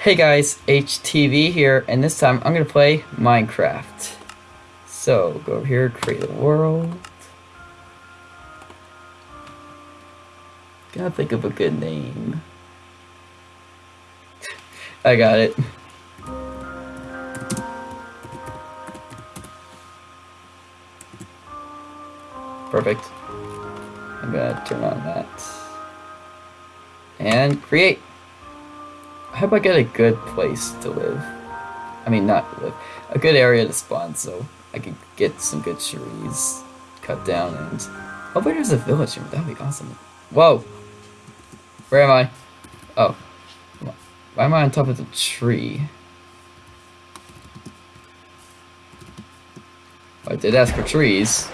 Hey guys, HTV here, and this time I'm gonna play Minecraft. So, go over here, create a world. Gotta think of a good name. I got it. Perfect. I'm gonna turn on that. And create. I hope I get a good place to live. I mean, not live. A good area to spawn so I can get some good trees cut down and... Oh, Hopefully there's a village here. That would be awesome. Whoa! Where am I? Oh. Why am I on top of the tree? I did ask for trees.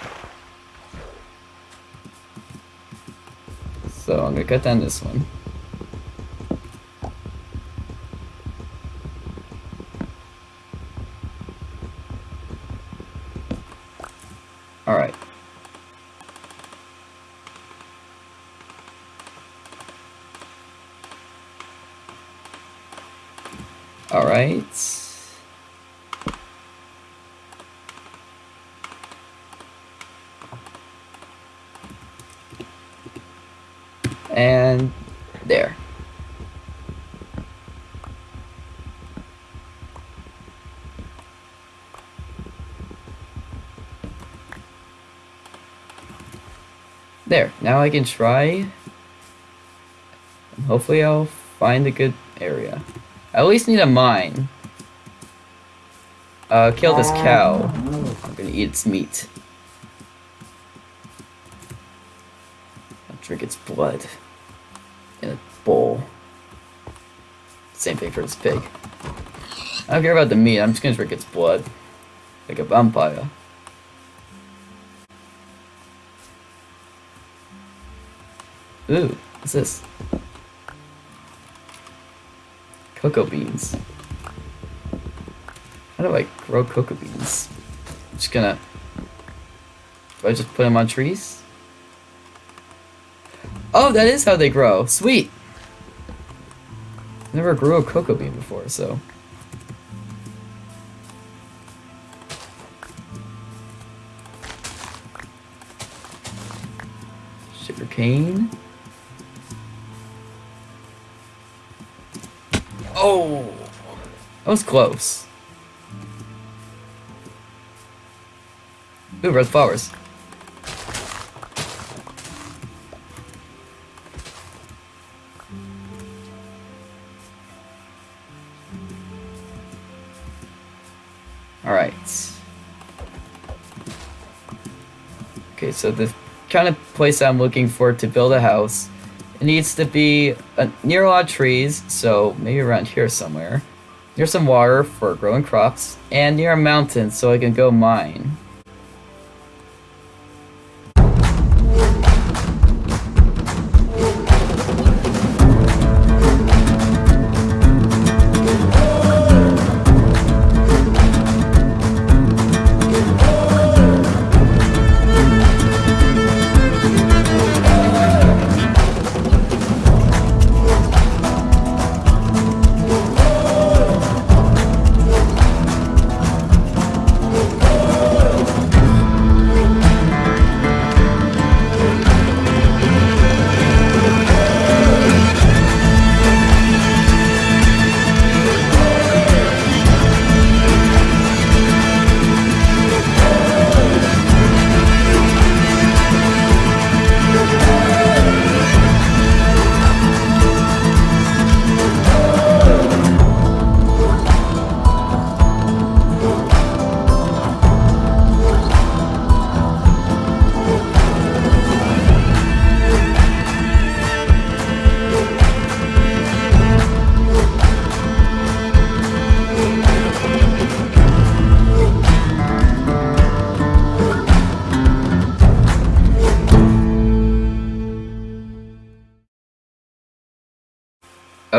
So I'm gonna cut down this one. Alright. Alright. And there. There, now I can try. Hopefully I'll find a good area. I at least need a mine. Uh, kill this cow. I'm gonna eat its meat. I'll drink its blood. In a bowl. Same thing for this pig. I don't care about the meat, I'm just gonna drink its blood. Like a vampire. Ooh, what's this? Cocoa beans. How do I grow cocoa beans? I'm just gonna... Do I just put them on trees? Oh, that is how they grow. Sweet! Never grew a cocoa bean before, so... Sugar cane. Oh! That was close. Ooh, red flowers. Alright. Okay, so the kind of place I'm looking for to build a house it needs to be near a lot of trees, so maybe around here somewhere. Near some water for growing crops, and near a mountain so I can go mine.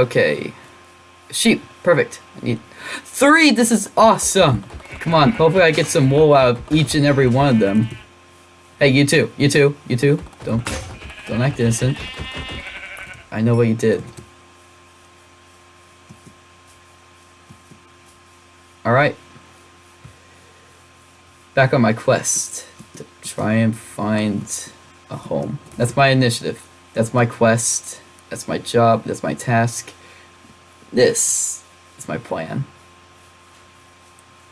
Okay. Sheep. Perfect. I need three. This is awesome. Come on. Hopefully I get some wool out of each and every one of them. Hey, you too. You too. You too. Don't, don't act innocent. I know what you did. Alright. Back on my quest to try and find a home. That's my initiative. That's my quest. That's my job. That's my task. This is my plan.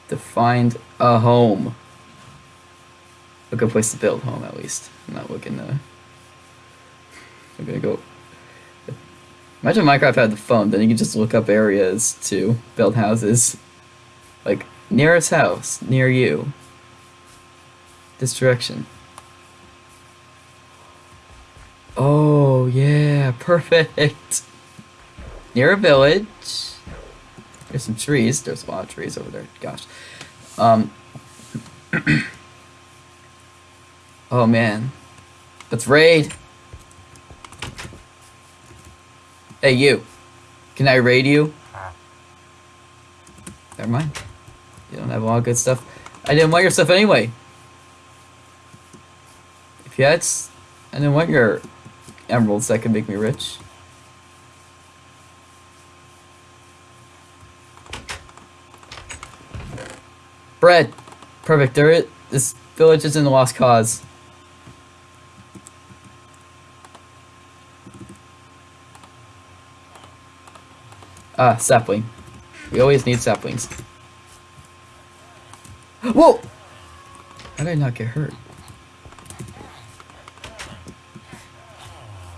To find a home. A good place to build home, at least. I'm not looking to. I'm gonna go. Imagine Minecraft had the phone, then you could just look up areas to build houses. Like, nearest house, near you. This direction. Oh, yeah, perfect. Near a village. There's some trees. There's a lot of trees over there. Gosh. Um. oh, man. Let's raid. Hey, you. Can I raid you? Never mind. You don't have a lot of good stuff. I didn't want your stuff anyway. If you had... I didn't want your emeralds that can make me rich. Bread. Perfect. There is, this village is in the lost cause. Ah, sapling. We always need saplings. Whoa! How did I not get hurt?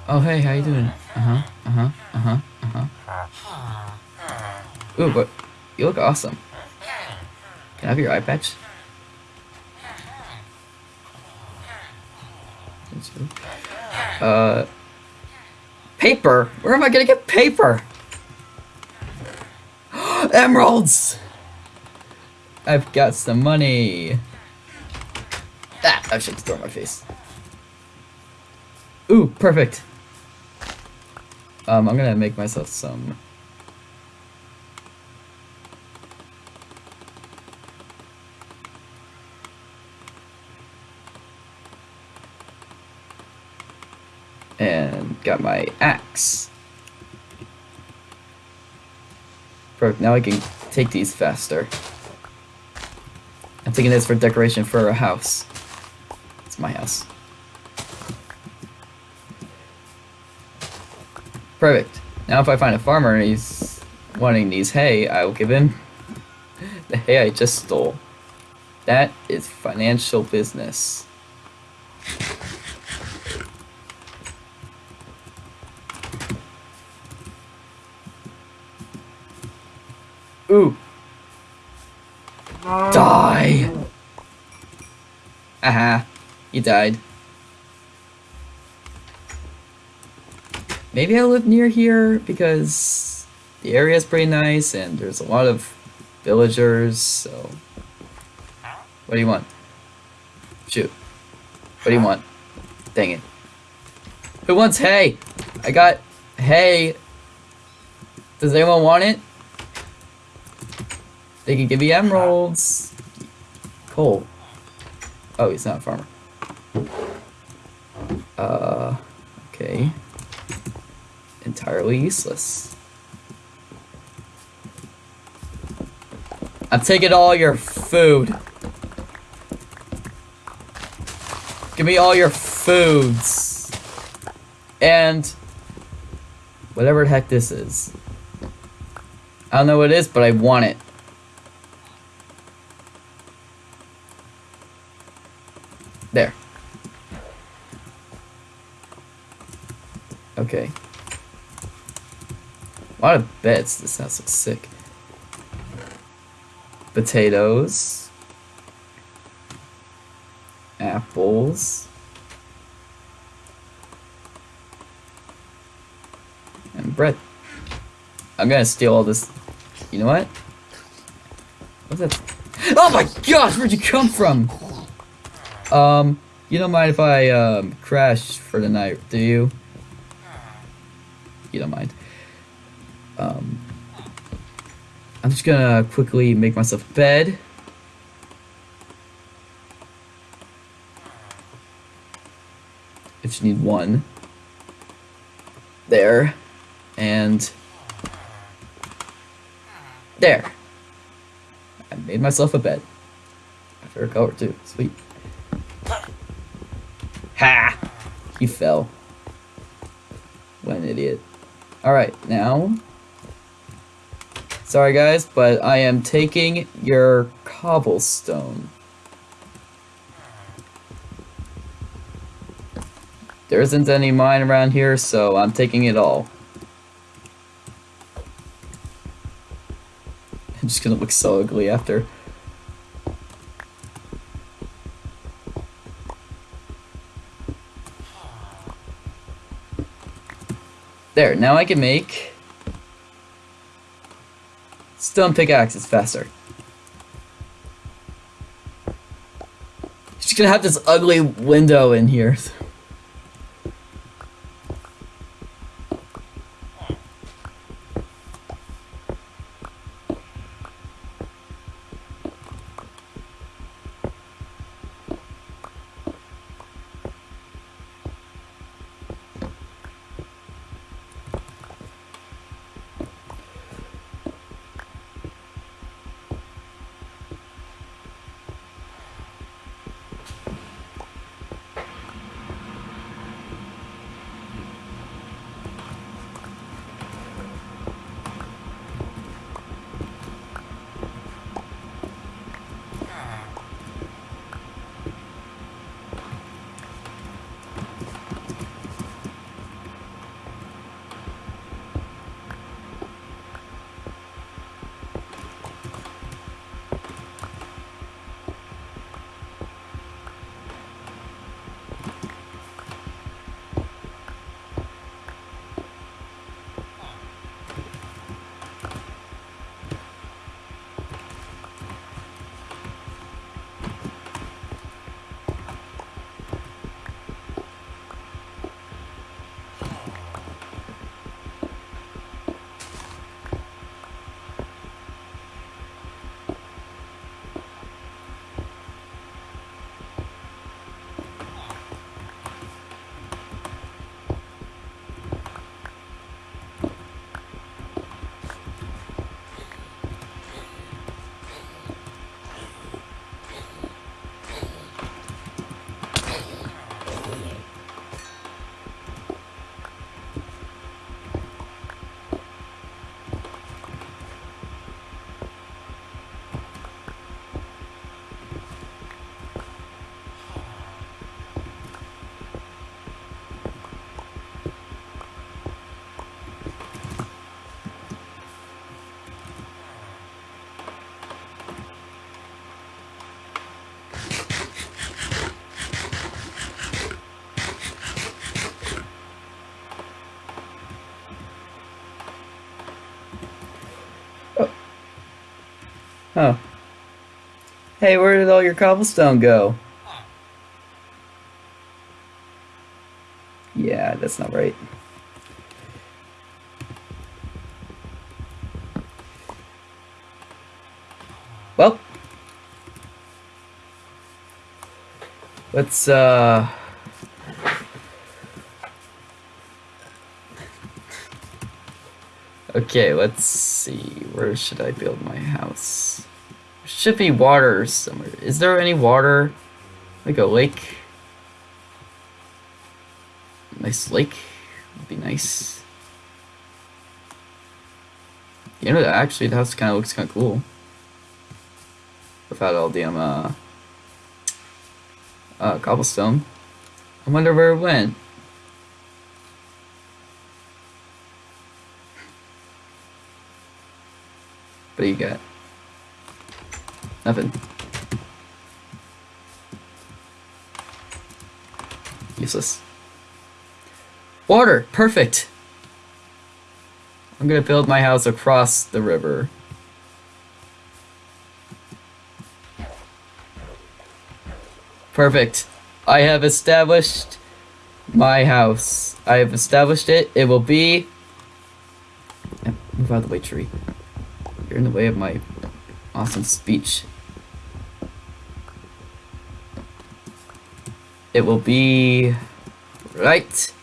Oh, hey, how you doing? Uh-huh, uh-huh, uh-huh, uh-huh. Ooh, but you look awesome. Can I have your eye patch? Uh, paper? Where am I gonna get paper? Emeralds! I've got some money. Ah, I should throw my face. Ooh, perfect. Um, I'm gonna make myself some. And got my axe. Perfect, now I can take these faster. I'm taking this for decoration for a house. It's my house. Perfect. Now if I find a farmer and he's wanting these hay, I will give him the hay I just stole. That is financial business. Ooh. Die! Aha. You died. Maybe I live near here because the area is pretty nice and there's a lot of villagers, so... What do you want? Shoot. What do you want? Dang it. Who wants hay? I got hay. Does anyone want it? They can give me emeralds. Coal. Oh, he's not a farmer. Uh, okay. Entirely useless. I'm taking all your food. Give me all your foods. And whatever the heck this is. I don't know what it is, but I want it. There. Okay. A lot of beds. This house looks sick. Potatoes. Apples. And bread. I'm gonna steal all this. You know what? What's that? Oh my gosh, where'd you come from? Um, you don't mind if I um, crash for the night, do you? You don't mind. Um, I'm just gonna quickly make myself a bed. I just need one. There. And there. I made myself a bed. My favorite color too. Sweet. Ha! He fell. What an idiot. Alright, now... Sorry guys, but I am taking your cobblestone. There isn't any mine around here, so I'm taking it all. I'm just gonna look so ugly after. There, now I can make stone pickaxes faster. Just gonna have this ugly window in here. Hey, where did all your cobblestone go? Yeah, that's not right. Well. Let's, uh... Okay, let's see. Where should I build my house? Should be water somewhere. Is there any water? Like a lake? Nice lake would be nice. You know, actually, the house kind of looks kind of cool. Without all the, um, uh, uh, cobblestone. I wonder where it went. What do you got? Nothing. Useless. Water! Perfect! I'm gonna build my house across the river. Perfect. I have established my house. I have established it. It will be... Move out of the way, tree. You're in the way of my awesome speech. it will be right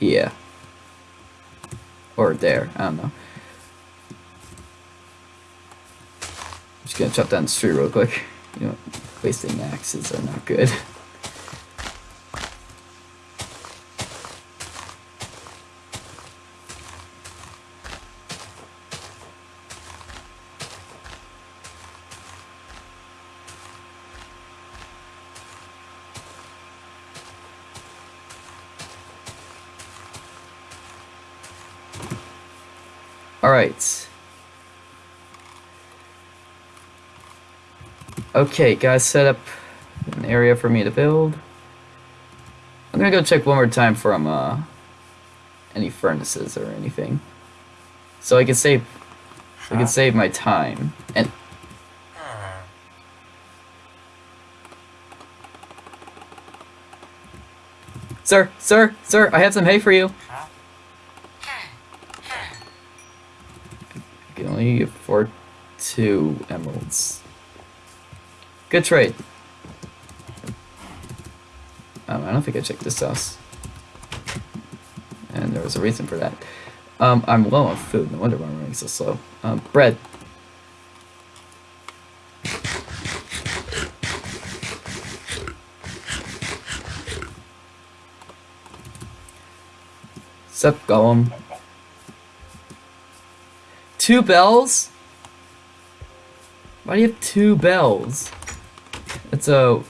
here. Or there I don't know. I'm just gonna chop down this tree real quick. You know wasting axes are not good. Alright. Okay, guys, set up an area for me to build. I'm gonna go check one more time for um, uh, any furnaces or anything. So I can save I can save my time. And Sir, sir, sir, I have some hay for you. I can only afford two emeralds. Good trade. Um, I don't think I checked this house. And there was a reason for that. Um, I'm low on food. No wonder why I'm running so slow. Um, bread. Sup, Golem? Two bells? Why do you have two bells? That's a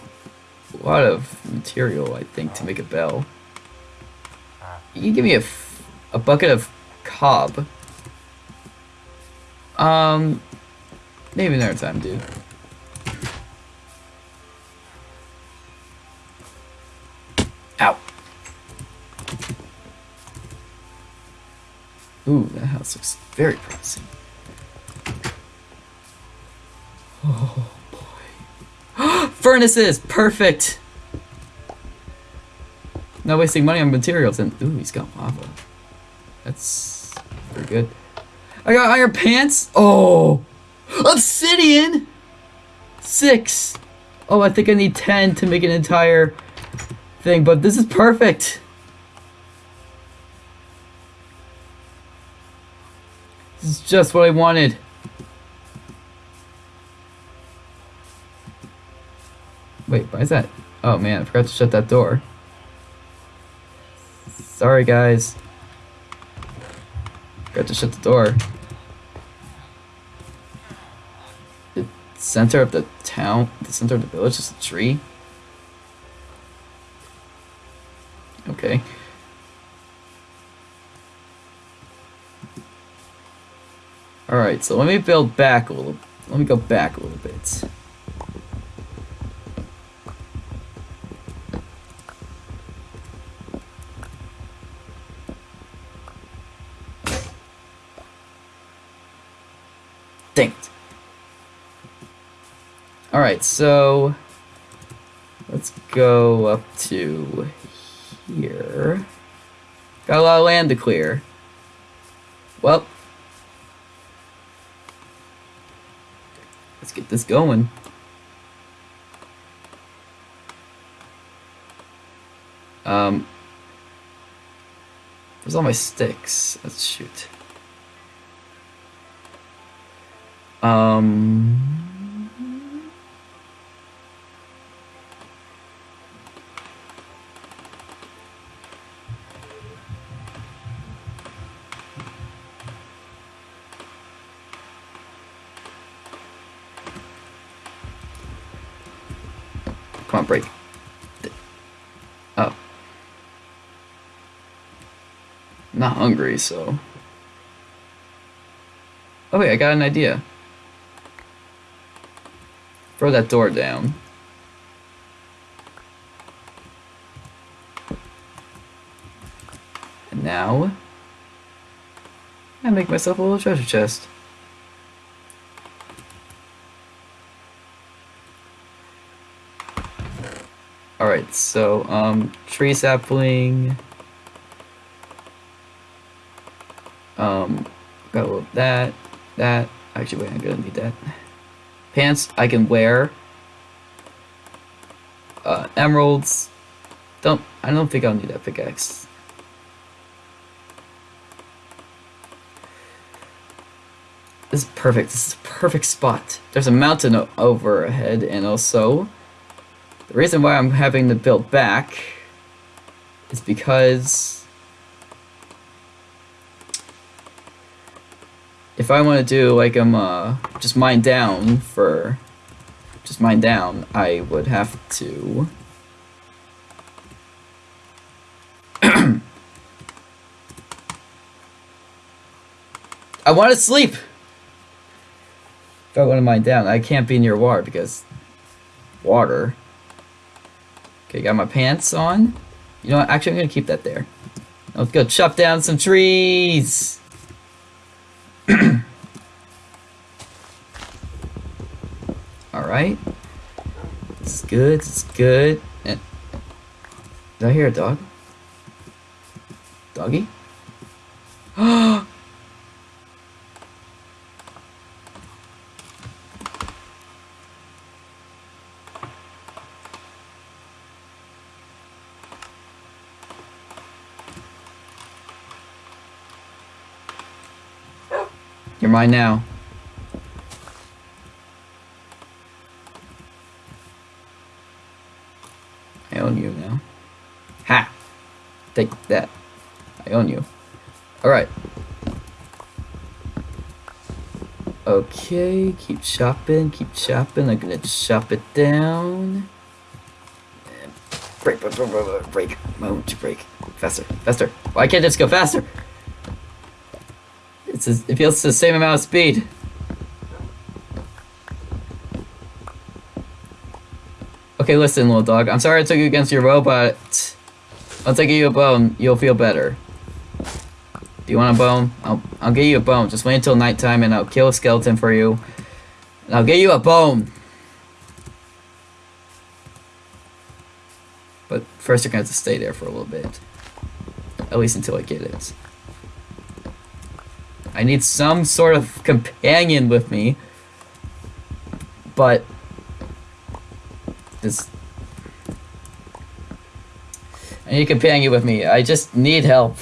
lot of material, I think, to make a bell. You give me a, a bucket of cob. Um, maybe another time, dude. Ow. Ooh, that house looks very promising. Oh boy. Furnaces! Perfect! Not wasting money on materials and ooh, he's got lava. That's very good. I got iron pants! Oh! Obsidian! Six! Oh, I think I need ten to make an entire thing, but this is perfect! This is just what I wanted. Is that? Oh man, I forgot to shut that door. Sorry guys. Forgot to shut the door. The center of the town, the center of the village is a tree? Okay. Alright, so let me build back a little. Let me go back a little bit. Dang it. Alright, so let's go up to here. Got a lot of land to clear. Well, let's get this going. Um, where's all my sticks? Let's shoot. Um. On, break. Oh. Not hungry, so. Oh wait, I got an idea. Throw that door down. And now, I make myself a little treasure chest. Alright, so, um, tree sapling. Um, got that, that. Actually, wait, I'm gonna need that. Pants I can wear. Uh, emeralds. Don't, I don't think I'll need that pickaxe. This is perfect. This is a perfect spot. There's a mountain overhead, and also the reason why I'm having to build back is because if I want to do like I'm uh, just mine down for just mine down, I would have to I want to sleep. If I want to mine down, I can't be near water because water. Okay, got my pants on. You know what? Actually, I'm gonna keep that there. Let's go chop down some trees. All right. It's good. It's good. And did I hear a dog? Doggy? You're now. I own you now. Ha! Take that. I own you. Alright. Okay, keep chopping, keep chopping. I'm gonna chop it down. Break, break, break, break, break. Moment to break. Faster, faster. Why can't this go faster? It's a, it feels the same amount of speed. Okay, listen, little dog. I'm sorry I took you against your will, but I'll take you a bone. You'll feel better. Do you want a bone? I'll, I'll get you a bone. Just wait until nighttime and I'll kill a skeleton for you. And I'll get you a bone. But first you're going to have to stay there for a little bit. At least until I get it. I need some sort of companion with me. But this I need a companion with me. I just need help.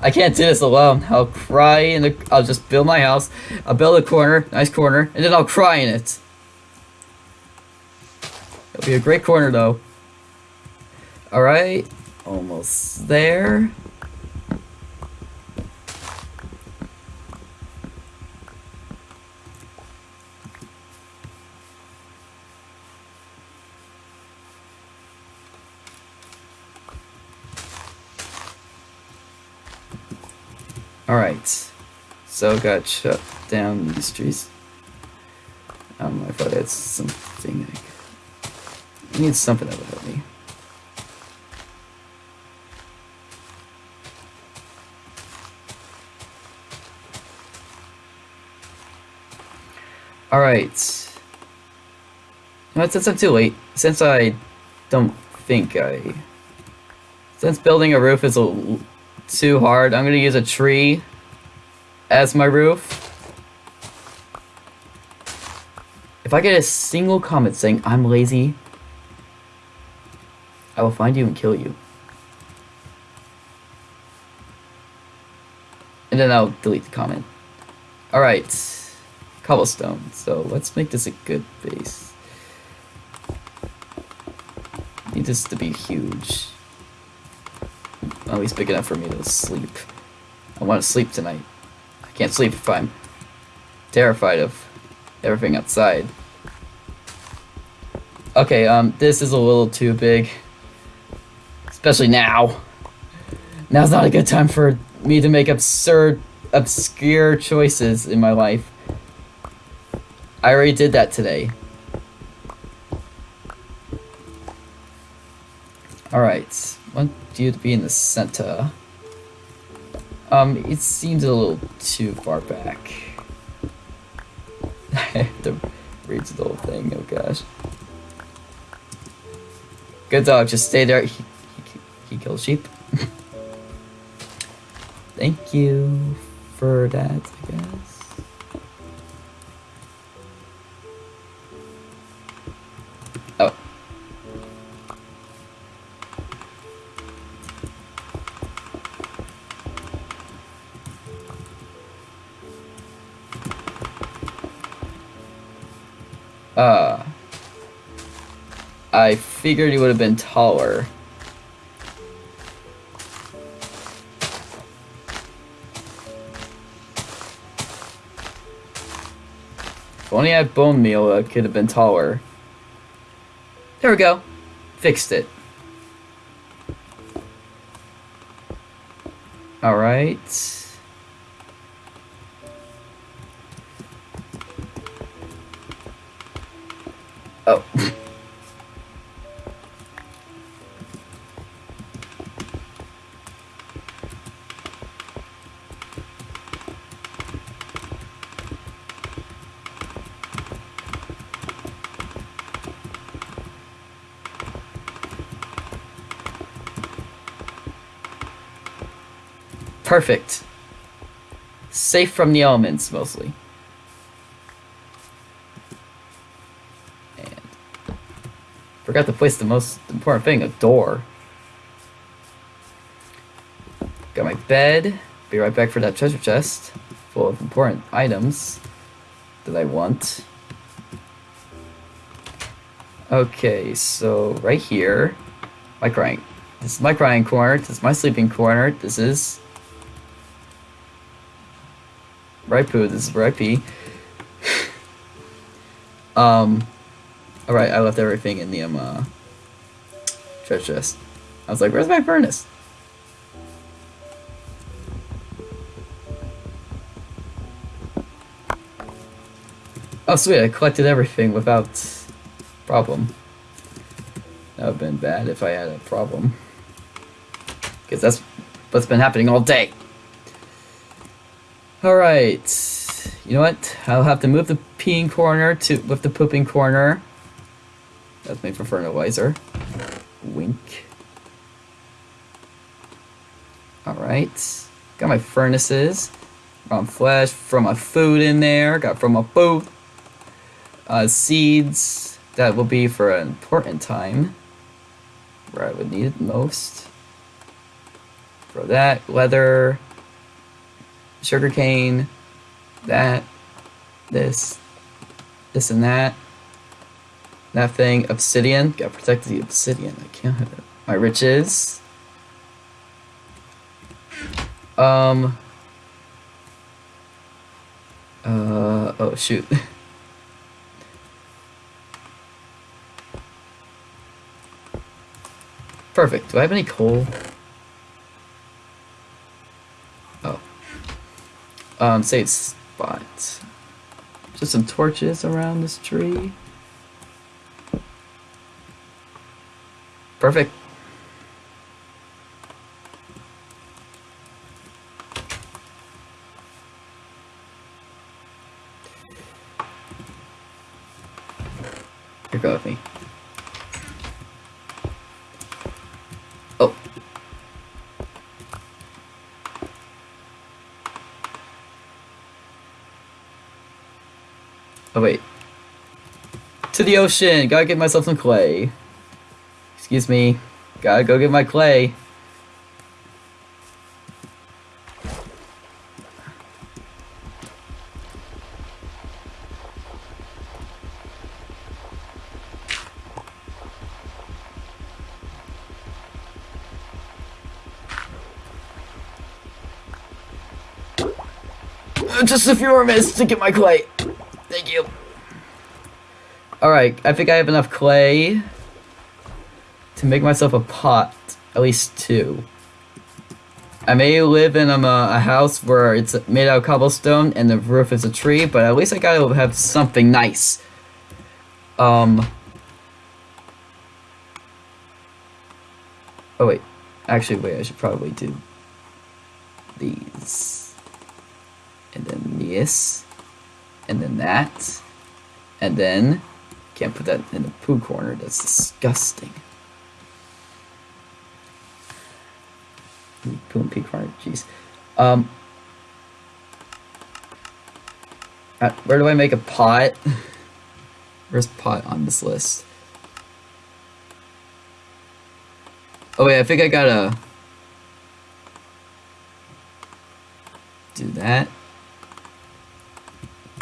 I can't do this alone. I'll cry in the I'll just build my house. I'll build a corner, nice corner, and then I'll cry in it. It'll be a great corner though. Alright. Almost there. Alright. So got shut down these trees. Um, I thought that's something. I need something that would help me. Alright. Well, since I'm too late, since I don't think I... Since building a roof is a too hard. I'm gonna use a tree as my roof. If I get a single comment saying I'm lazy, I will find you and kill you. And then I'll delete the comment. Alright. Cobblestone. So let's make this a good base. Need this to be huge. At least big enough for me to sleep. I want to sleep tonight. I can't sleep if I'm terrified of everything outside. Okay, um, this is a little too big. Especially now. Now's not a good time for me to make absurd, obscure choices in my life. I already did that today. Alright, want you to be in the center. Um, it seems a little too far back. I have to read the whole thing, oh gosh. Good dog, just stay there. He, he, he kills sheep. Thank you for that, I guess. Figured he would have been taller. If only I had bone meal, it could have been taller. There we go. Fixed it. Alright. Perfect. Safe from the elements, mostly. And forgot to place the most important thing, a door. Got my bed. Be right back for that treasure chest full of important items that I want. Okay, so right here, my crying. This is my crying corner. This is my sleeping corner. This is poo. This is where I pee. um, alright, I left everything in the um, uh, treasure chest. I was like, where's my furnace? Oh, sweet, I collected everything without problem. That would have been bad if I had a problem. Because that's what's been happening all day. Alright. You know what? I'll have to move the peeing corner to with the pooping corner. That's made for fertilizer. Wink. Alright. Got my furnaces. From flesh, from my food in there. Got from a food. Uh, seeds. That will be for an important time. Where I would need it most. For that. Leather sugarcane, that, this, this and that, that thing, obsidian, gotta protect the obsidian, I can't have it. My riches, um, uh, oh shoot. Perfect, do I have any coal? Um, it's spot. Just some torches around this tree. Perfect. Here, go with me. Oh, wait. To the ocean! Gotta get myself some clay. Excuse me. Gotta go get my clay. Just a few more minutes to get my clay. Alright, I think I have enough clay to make myself a pot. At least two. I may live in um, a, a, house where it's made out of cobblestone and the roof is a tree, but at least I gotta have something nice. Um. Oh wait, actually wait, I should probably do these. And then this and then that, and then can't put that in the poo corner. That's disgusting. Poo and pee corner. Jeez. Um. Uh, where do I make a pot? Where's pot on this list? Oh wait, I think I gotta do that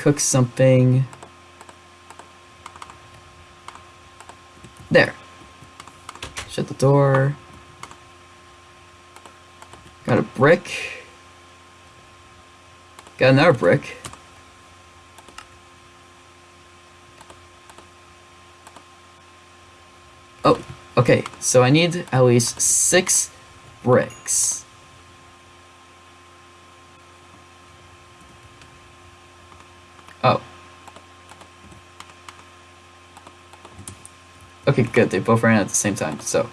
cook something. Shut the door. Got a brick. Got another brick. Oh, okay. So I need at least six bricks. Oh. Okay, good. They both ran at the same time, so.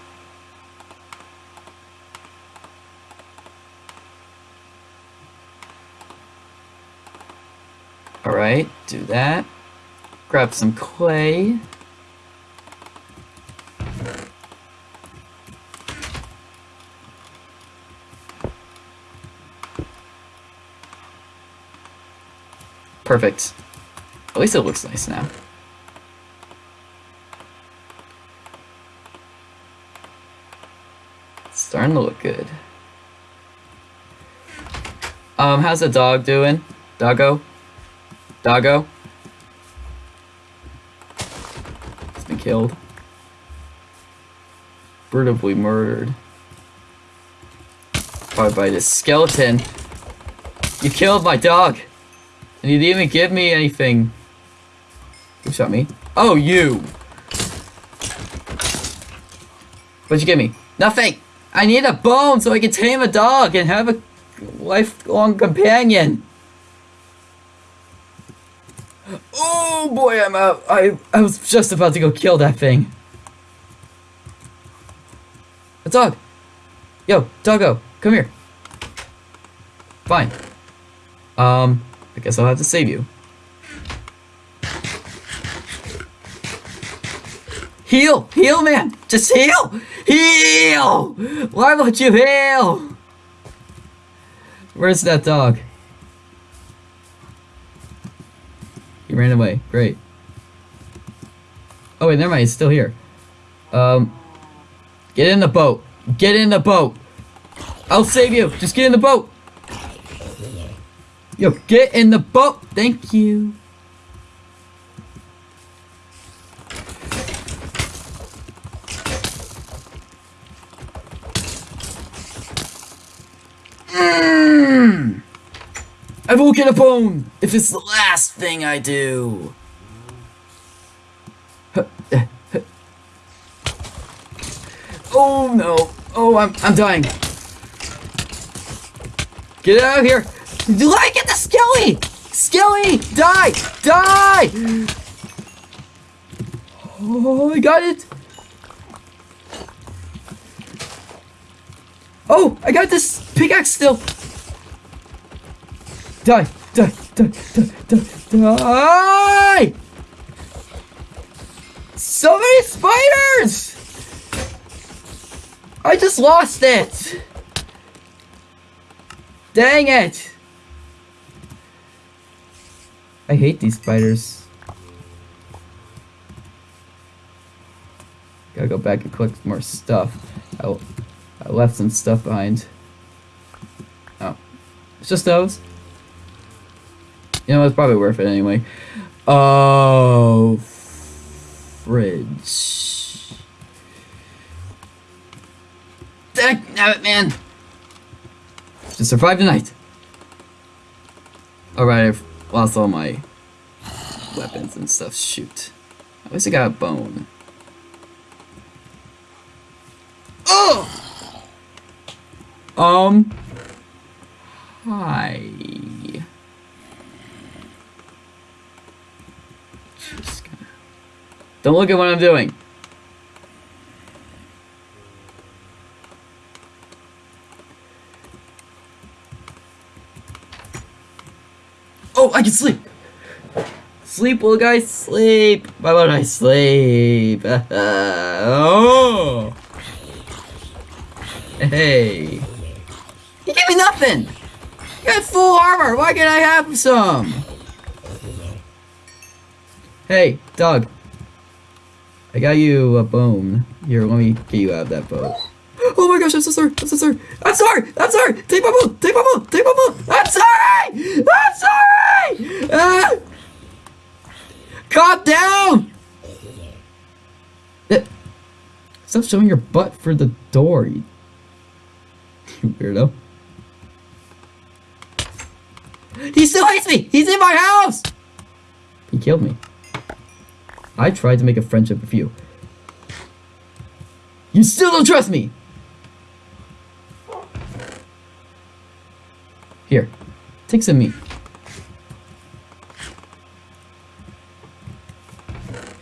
Alright, do that. Grab some clay. Perfect. At least it looks nice now. It's starting to look good. Um, how's the dog doing? Doggo? Doggo? He's been killed. Brutally murdered. Probably by this skeleton. You killed my dog! And you didn't even give me anything. Who shot me? Oh, you! What'd you give me? Nothing! I need a bone so I can tame a dog and have a lifelong companion. Oh boy, I'm out. I, I was just about to go kill that thing. A dog! Yo, doggo, come here. Fine. Um, I guess I'll have to save you. Heal! Heal, man! Just heal! Heal! Why won't you heal? Where's that dog? Ran away. Great. Oh wait, never mind. He's still here. Um, get in the boat. Get in the boat. I'll save you. Just get in the boat. Yo, get in the boat! Thank you. I will get a bone if it's the last thing I do. Oh no! Oh, I'm I'm dying. Get out of here! Do I get the Skelly? Skelly, die, die! Oh, I got it. Oh, I got this pickaxe still. Die, die, die, die, die, die! So many spiders! I just lost it! Dang it! I hate these spiders. Gotta go back and collect more stuff. I, I left some stuff behind. Oh. It's just those? You know, it's probably worth it anyway. Oh. Fridge. Damn it, man! To survive the night. Alright, I've lost all my weapons and stuff. Shoot. At least I got a bone. Oh! Um. Hi. Don't look at what I'm doing. Oh, I can sleep. Sleep, little guy, sleep. Why would I sleep? oh. Hey. You gave me nothing. You got full armor. Why can't I have some? Hey, dog. I got you a bone. Here, let me get you out of that boat. Oh my gosh, I'm so sorry. I'm so sorry. I'm sorry. I'm sorry. Take my boat. Take my boat. Take my boat. I'm sorry. I'm sorry. Ah. Calm down. Stop showing your butt for the door, you weirdo. He still hates me! He's in my house! He killed me. I tried to make a friendship with you. You still don't trust me! Here, take some meat.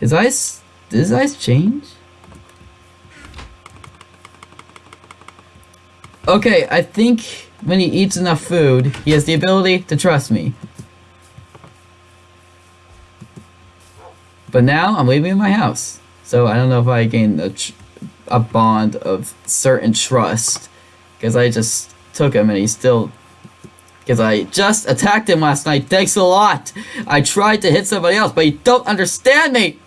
His eyes, did his eyes change? Okay, I think when he eats enough food, he has the ability to trust me. But now I'm leaving in my house. So I don't know if I gained a, a bond of certain trust. Because I just took him and he's still... Because I just attacked him last night. Thanks a lot. I tried to hit somebody else, but you don't understand me.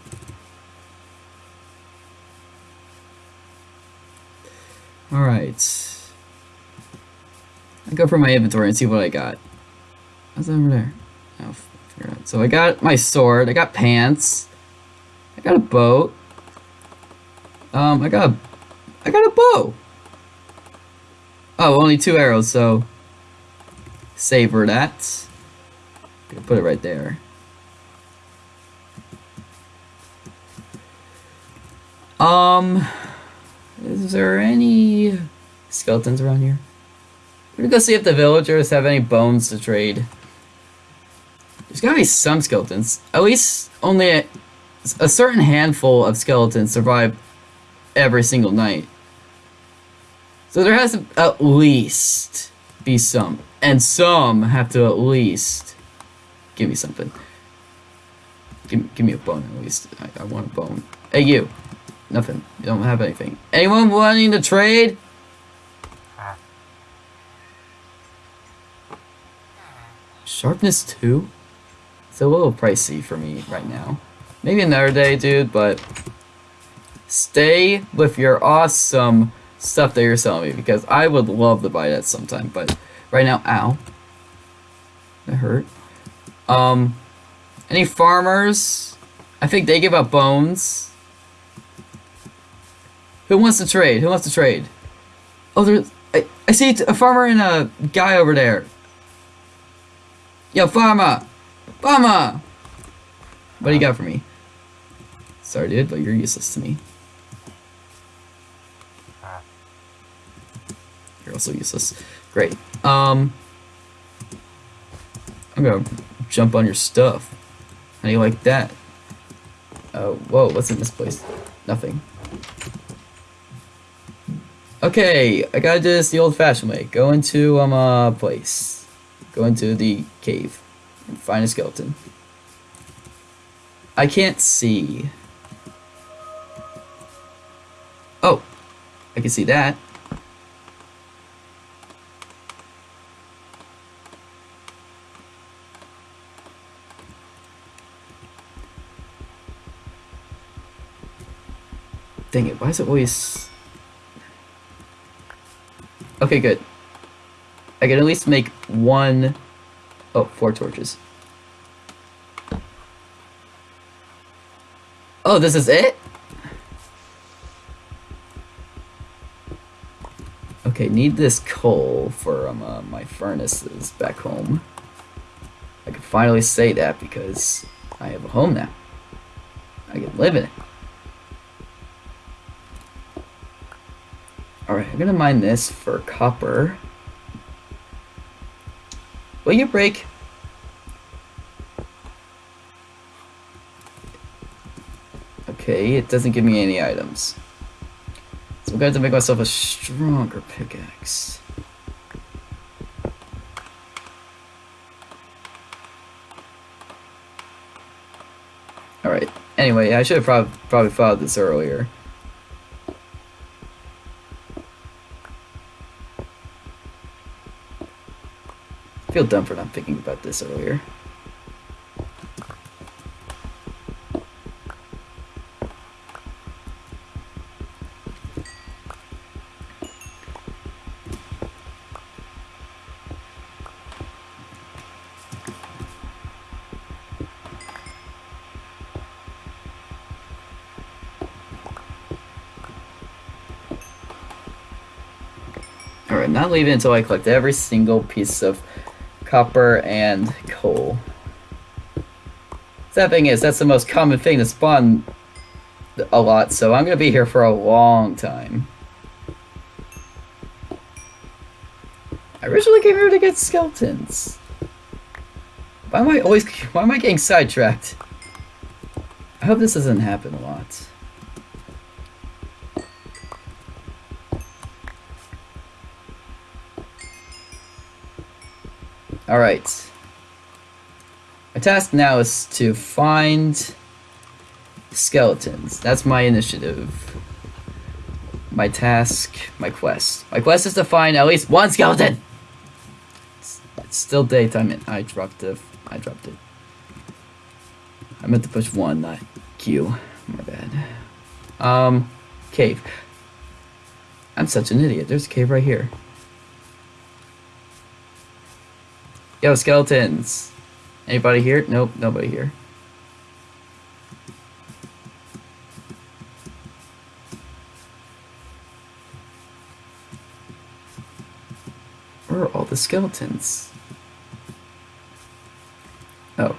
Alright. I go for my inventory and see what I got. What's over there? Oh, so I got my sword. I got pants. I got a boat. Um, I got a, I got a bow. Oh, only two arrows, so savor that. Put it right there. Um, is there any skeletons around here? We're gonna go see if the villagers have any bones to trade. There's gotta be some skeletons. At least only a, certain handful of skeletons survive every single night. So there has to at least be some. And some have to at least give me something. Give, give me a bone at least. I, I want a bone. Hey you. Nothing. You don't have anything. Anyone wanting to trade? Sharpness 2? It's a little pricey for me right now. Maybe another day, dude, but stay with your awesome stuff that you're selling me because I would love to buy that sometime, but right now, ow. That hurt. Um, any farmers? I think they give up bones. Who wants to trade? Who wants to trade? Oh, there's... I, I see a farmer and a guy over there. Yo, farmer! Farmer! What do you got for me? Sorry, dude, but you're useless to me. You're also useless. Great. Um... I'm gonna jump on your stuff. How do you like that? Oh, whoa, what's in this place? Nothing. Okay, I gotta do this the old-fashioned way. Go into um a place. Go into the cave and find a skeleton. I can't see. Oh, I can see that. Dang it, why is it always... Okay, good. I can at least make one... Oh, four torches. Oh, this is it? Okay, need this coal for um, uh, my furnaces back home. I can finally say that because I have a home now. I can live in it. Alright, I'm gonna mine this for copper. Will you break? Okay, it doesn't give me any items. I'm going to make myself a stronger pickaxe. Alright, anyway, I should have prob probably thought this earlier. I feel dumb for not thinking about this earlier. Not leaving until I collect every single piece of copper and coal. That thing is, that's the most common thing to spawn a lot, so I'm gonna be here for a long time. I originally came here to get skeletons. Why am I always, why am I getting sidetracked? I hope this doesn't happen a lot. Alright. My task now is to find skeletons. That's my initiative. My task, my quest. My quest is to find at least one skeleton! It's, it's still daytime and I dropped it. I dropped it. I meant to push one, not Q. My bad. Um, cave. I'm such an idiot. There's a cave right here. Yo, skeletons. Anybody here? Nope, nobody here. Where are all the skeletons? Oh.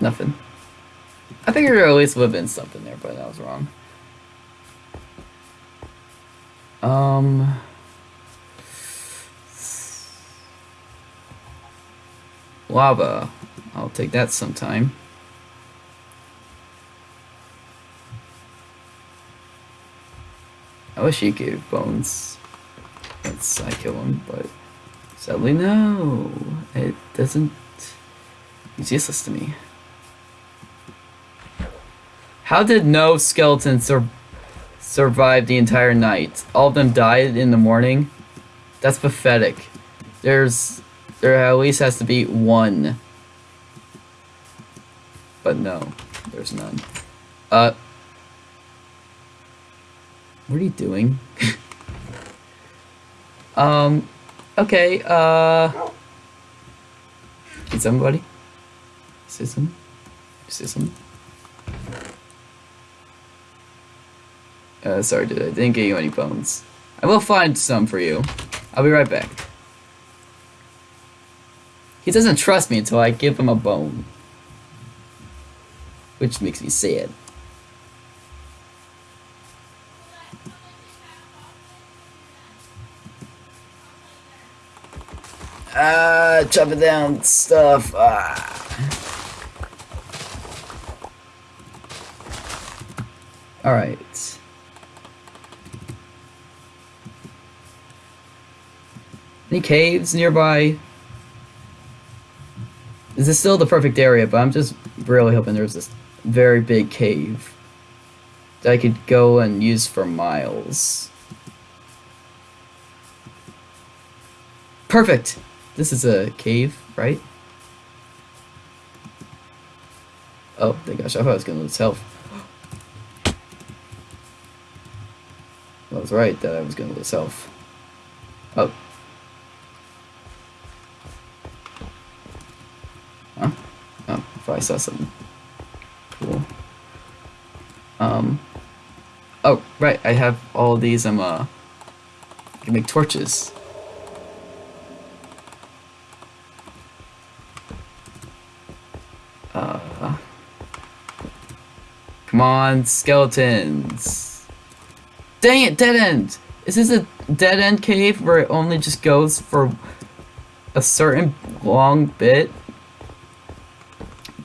Nothing. I think there at least would have been something there, but I was wrong. Um. Lava. I'll take that sometime. I wish he gave bones once I kill him, but sadly no. It doesn't. He's useless to me. How did no skeleton sur survive the entire night? All of them died in the morning? That's pathetic. There's... There at least has to be one. But no, there's none. Uh... What are you doing? um... Okay, uh... Can somebody? See some? See some? Uh, sorry, dude, I didn't get you any bones. I will find some for you. I'll be right back. He doesn't trust me until I give him a bone. Which makes me sad. Ah, chopping down stuff. Ah. Alright. Any caves nearby? This is still the perfect area, but I'm just really hoping there's this very big cave that I could go and use for miles. Perfect! This is a cave, right? Oh, thank gosh, I thought I was gonna lose health. I was right that I was gonna lose health. Oh. Huh? Oh, if I saw. Cool. Um. Oh, right, I have all these, I'm, uh, I can make torches. Uh. Come on, skeletons. Dang it, dead end! Is this a dead end cave where it only just goes for a certain long bit?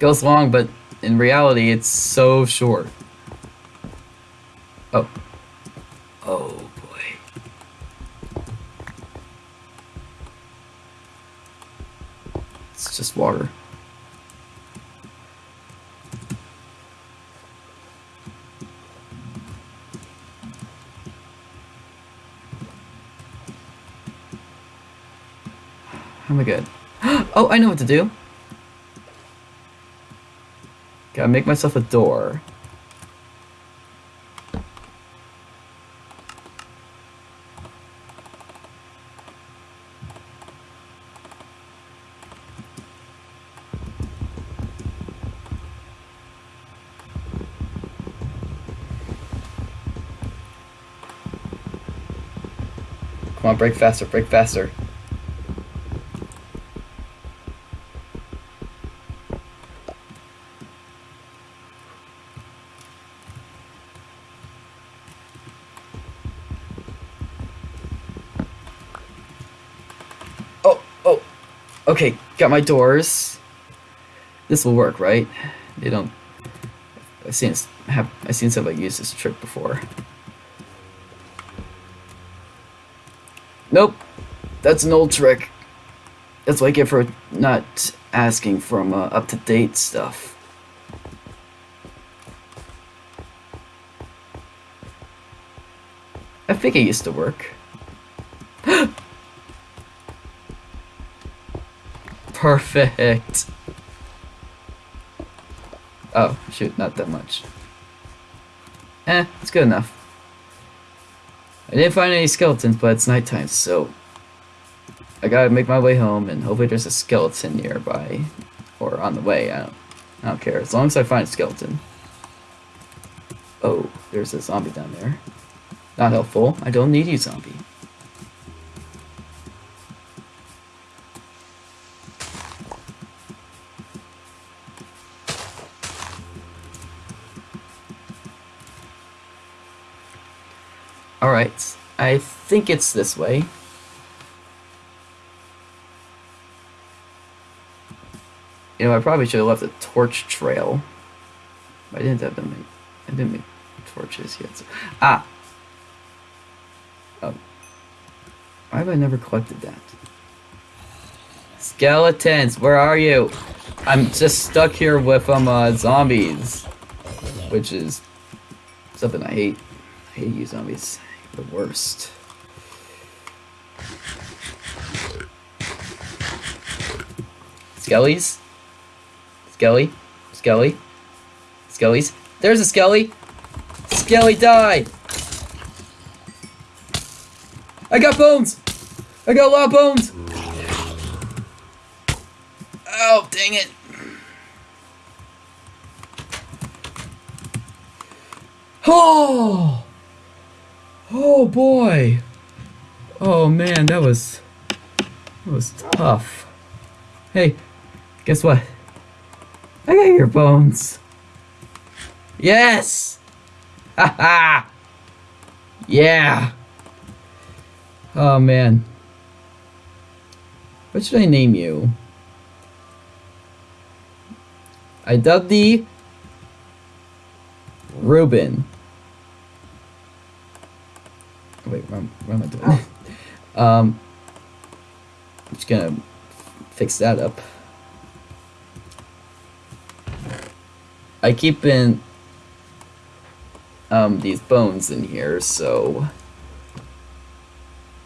Goes long, but in reality, it's so short. Oh. Oh, boy. It's just water. Am I good? Oh, I know what to do. Gotta make myself a door. Come on, break faster, break faster. Okay, got my doors. This will work, right? They don't. I've seen have I've seen somebody use this trick before. Nope, that's an old trick. That's what I get for not asking from uh, up to date stuff. I think it used to work. Perfect. Oh, shoot, not that much. Eh, it's good enough. I didn't find any skeletons, but it's nighttime, so I gotta make my way home, and hopefully there's a skeleton nearby, or on the way. I don't, I don't care as long as I find a skeleton. Oh, there's a zombie down there. Not helpful. I don't need you, zombie. Alright, I think it's this way. You know, I probably should have left a torch trail. I didn't have them make, I didn't make torches yet. So. Ah! Oh. Why have I never collected that? Skeletons, where are you? I'm just stuck here with um uh, zombies, which is something I hate. I hate you zombies the worst. Skellies? Skelly? Skelly? Skellies? There's a Skelly! Skelly died! I got bones! I got a lot of bones! Oh, dang it! Oh! Oh boy. Oh man, that was that was tough. Hey, guess what? I got your bones. Yes. ha! yeah. Oh man. What should I name you? I dubbed thee Ruben. Wait, what, what am I doing? um, I'm just gonna fix that up. I keep in um, these bones in here, so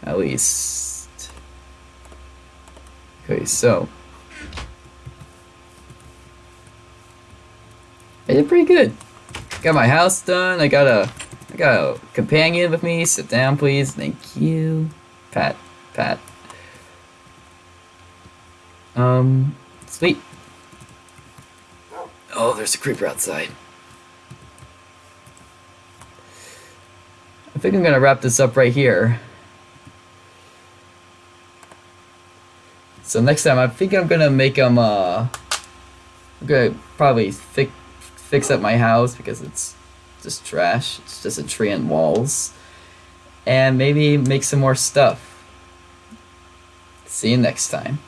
at least. Okay, so I did pretty good. Got my house done. I got a A companion with me. Sit down, please. Thank you. Pat. Pat. Um, sweet. Oh, there's a creeper outside. I think I'm gonna wrap this up right here. So next time, I think I'm gonna make them, uh, I'm gonna probably fi fix up my house because it's just trash. It's just a tree and walls. And maybe make some more stuff. See you next time.